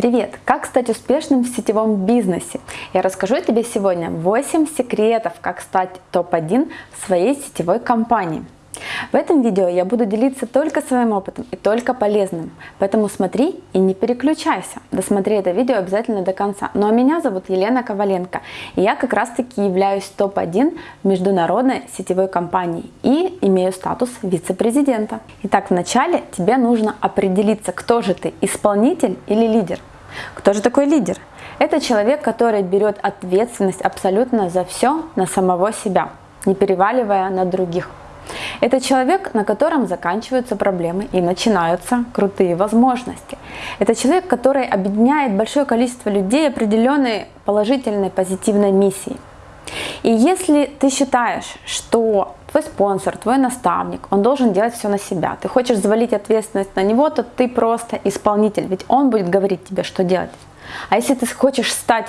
Привет! Как стать успешным в сетевом бизнесе? Я расскажу тебе сегодня 8 секретов, как стать топ-1 в своей сетевой компании. В этом видео я буду делиться только своим опытом и только полезным, поэтому смотри и не переключайся. Досмотри это видео обязательно до конца. Ну а меня зовут Елена Коваленко, и я как раз таки являюсь топ-1 международной сетевой компании и имею статус вице-президента. Итак, вначале тебе нужно определиться, кто же ты, исполнитель или лидер. Кто же такой лидер? Это человек, который берет ответственность абсолютно за все на самого себя, не переваливая на других. Это человек, на котором заканчиваются проблемы и начинаются крутые возможности. Это человек, который объединяет большое количество людей определенной положительной, позитивной миссией. И если ты считаешь, что твой спонсор, твой наставник, он должен делать все на себя, ты хочешь завалить ответственность на него, то ты просто исполнитель, ведь он будет говорить тебе, что делать. А если ты хочешь стать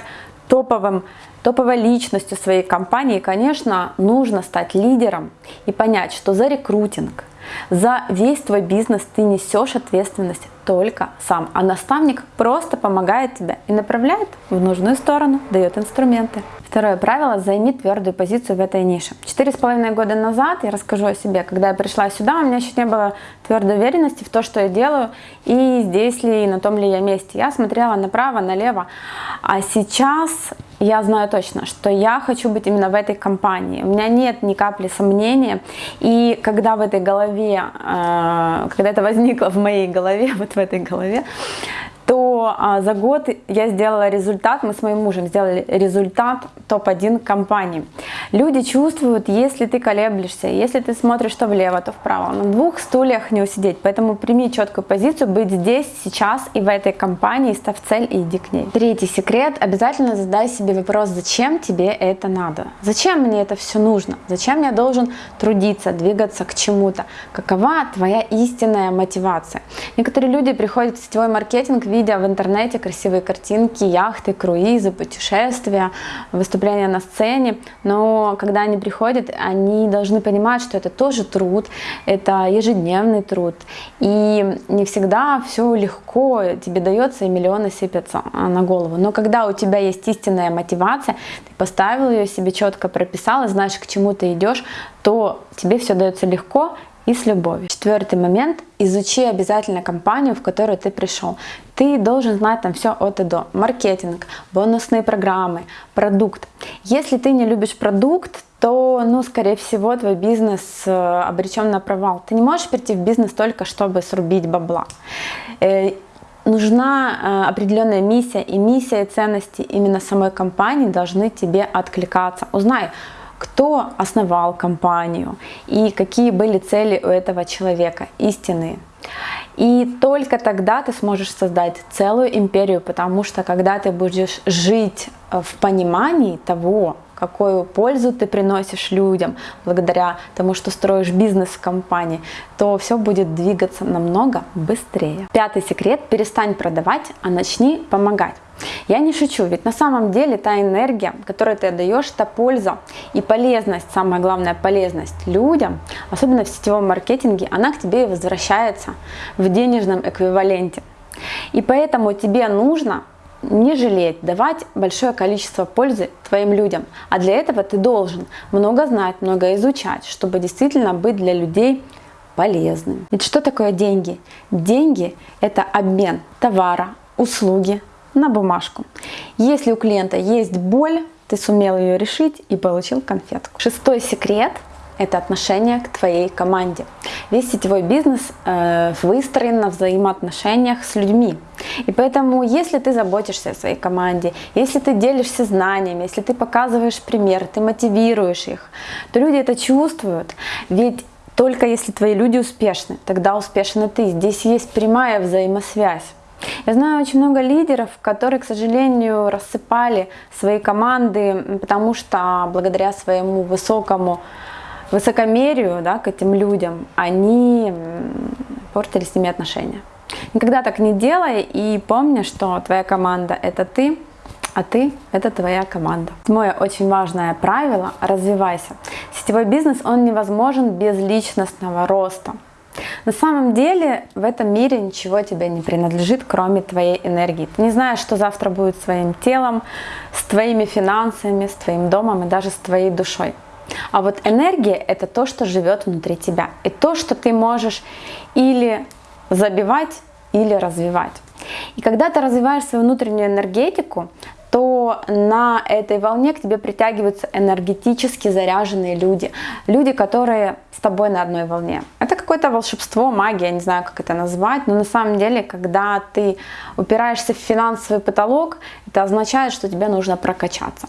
топовым, топовой личностью своей компании, конечно, нужно стать лидером и понять, что за рекрутинг, за весь твой бизнес ты несешь ответственность только сам, а наставник просто помогает тебе и направляет в нужную сторону, дает инструменты. Второе правило – займи твердую позицию в этой нише. Четыре с половиной года назад, я расскажу о себе, когда я пришла сюда, у меня еще не было твердой уверенности в то, что я делаю, и здесь ли, и на том ли я месте. Я смотрела направо, налево, а сейчас я знаю точно, что я хочу быть именно в этой компании. У меня нет ни капли сомнения, и когда в этой голове, э, когда это возникло в моей голове, вот в этой голове, то а, за год я сделала результат, мы с моим мужем сделали результат топ-1 компании. Люди чувствуют, если ты колеблешься, если ты смотришь то влево, то вправо. На двух стульях не усидеть, поэтому прими четкую позицию, быть здесь, сейчас и в этой компании, став цель и иди к ней. Третий секрет, обязательно задай себе вопрос, зачем тебе это надо? Зачем мне это все нужно? Зачем я должен трудиться, двигаться к чему-то? Какова твоя истинная мотивация? Некоторые люди приходят в сетевой маркетинг, видя видя в интернете красивые картинки, яхты, круизы, путешествия, выступления на сцене, но когда они приходят, они должны понимать, что это тоже труд, это ежедневный труд, и не всегда все легко тебе дается и миллионы сыпятся а, на голову, но когда у тебя есть истинная мотивация, ты поставил ее себе четко прописал и знаешь, к чему ты идешь, то тебе все дается легко и с любовью. Четвертый момент. Изучи обязательно компанию, в которую ты пришел. Ты должен знать там все от и до. Маркетинг, бонусные программы, продукт. Если ты не любишь продукт, то, ну, скорее всего, твой бизнес э, обречен на провал. Ты не можешь прийти в бизнес только, чтобы срубить бабла э, нужна э, определенная миссия, и миссия ценности именно самой компании должны тебе откликаться. Узнай, кто основал компанию и какие были цели у этого человека, истинные. И только тогда ты сможешь создать целую империю, потому что когда ты будешь жить в понимании того, какую пользу ты приносишь людям благодаря тому, что строишь бизнес в компании, то все будет двигаться намного быстрее. Пятый секрет – перестань продавать, а начни помогать. Я не шучу, ведь на самом деле та энергия, которую ты отдаешь, та польза и полезность, самая главная полезность людям, особенно в сетевом маркетинге, она к тебе возвращается в денежном эквиваленте. И поэтому тебе нужно не жалеть, давать большое количество пользы твоим людям. А для этого ты должен много знать, много изучать, чтобы действительно быть для людей полезным. Ведь что такое деньги? Деньги – это обмен товара, услуги на бумажку. Если у клиента есть боль, ты сумел ее решить и получил конфетку. Шестой секрет – это отношение к твоей команде. Весь сетевой бизнес э, выстроен на взаимоотношениях с людьми. И поэтому, если ты заботишься о своей команде, если ты делишься знаниями, если ты показываешь пример, ты мотивируешь их, то люди это чувствуют. Ведь только если твои люди успешны, тогда успешна ты. Здесь есть прямая взаимосвязь. Я знаю очень много лидеров, которые, к сожалению, рассыпали свои команды, потому что благодаря своему высокому высокомерию да, к этим людям, они портили с ними отношения. Никогда так не делай и помни, что твоя команда – это ты, а ты – это твоя команда. Мое очень важное правило – развивайся. Сетевой бизнес, он невозможен без личностного роста. На самом деле в этом мире ничего тебе не принадлежит, кроме твоей энергии. Ты не знаешь, что завтра будет с твоим телом, с твоими финансами, с твоим домом и даже с твоей душой. А вот энергия – это то, что живет внутри тебя. И то, что ты можешь или забивать, или развивать. И когда ты развиваешь свою внутреннюю энергетику, то на этой волне к тебе притягиваются энергетически заряженные люди. Люди, которые с тобой на одной волне. Это какое-то волшебство, магия, не знаю, как это назвать, но на самом деле, когда ты упираешься в финансовый потолок, это означает, что тебе нужно прокачаться.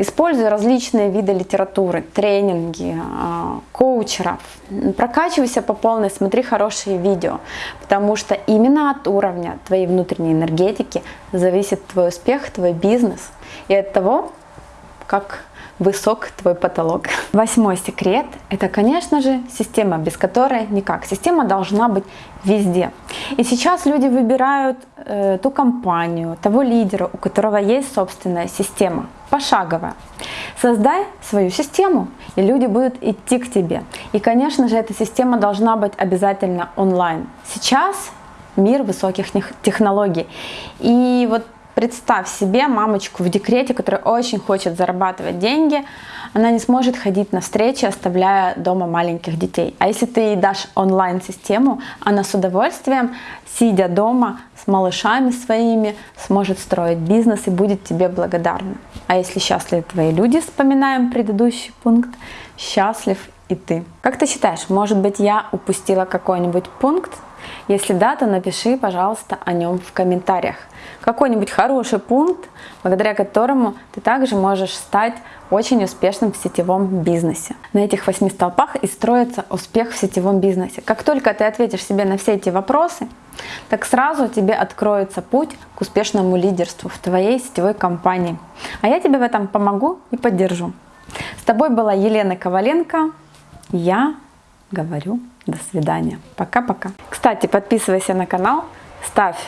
Используй различные виды литературы, тренинги, а, коучеров. Прокачивайся по полной, смотри хорошие видео, потому что именно от уровня твоей внутренней энергетики зависит твой успех, твой бизнес и от того, как высок твой потолок. Восьмой секрет – это, конечно же, система, без которой никак. Система должна быть везде. И сейчас люди выбирают э, ту компанию, того лидера, у которого есть собственная система, пошаговая. Создай свою систему, и люди будут идти к тебе. И, конечно же, эта система должна быть обязательно онлайн. Сейчас мир высоких технологий. И вот Представь себе мамочку в декрете, которая очень хочет зарабатывать деньги, она не сможет ходить на встречи, оставляя дома маленьких детей. А если ты ей дашь онлайн-систему, она с удовольствием, сидя дома с малышами своими, сможет строить бизнес и будет тебе благодарна. А если счастливы твои люди, вспоминаем предыдущий пункт, счастлив и ты. Как ты считаешь, может быть я упустила какой-нибудь пункт? Если да, то напиши, пожалуйста, о нем в комментариях какой-нибудь хороший пункт, благодаря которому ты также можешь стать очень успешным в сетевом бизнесе. На этих восьми столпах и строится успех в сетевом бизнесе. Как только ты ответишь себе на все эти вопросы, так сразу тебе откроется путь к успешному лидерству в твоей сетевой компании. А я тебе в этом помогу и поддержу. С тобой была Елена Коваленко. Я говорю до свидания. Пока-пока. Кстати, подписывайся на канал, ставь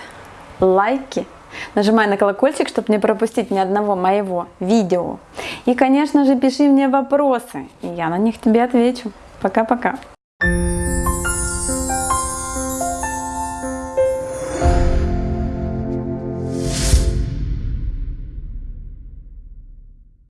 лайки, Нажимай на колокольчик, чтобы не пропустить ни одного моего видео. И, конечно же, пиши мне вопросы, и я на них тебе отвечу. Пока-пока.